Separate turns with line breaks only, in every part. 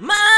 My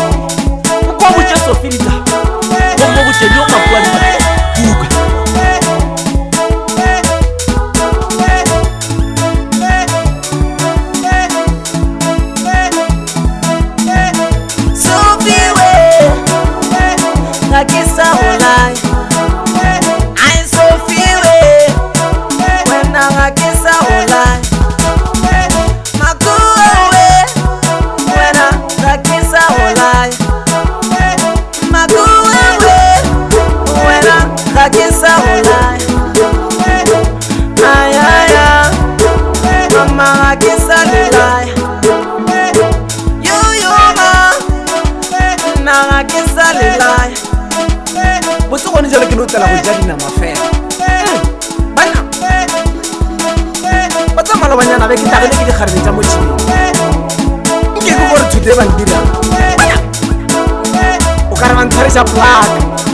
kwa mucheso filita ngo mucheso tlala go ja dinama fela eh, bana ba tsa malobanyana be ke tlagele ke dikgarebe tsa motšhino nke ke gore thuto e bandirang o ka re bantshware sa plaka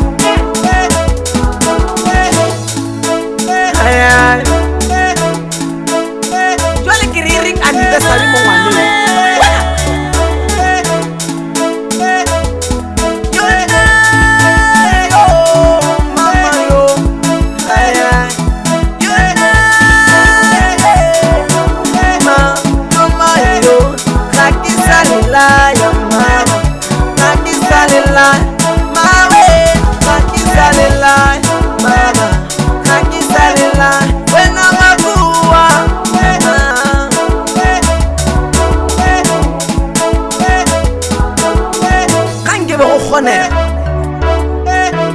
mamela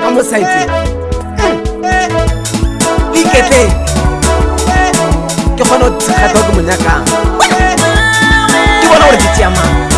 ka mosaetseng oiketleng ke kgone go tshegatlha o ke monyakang ke bona gore ke tseamane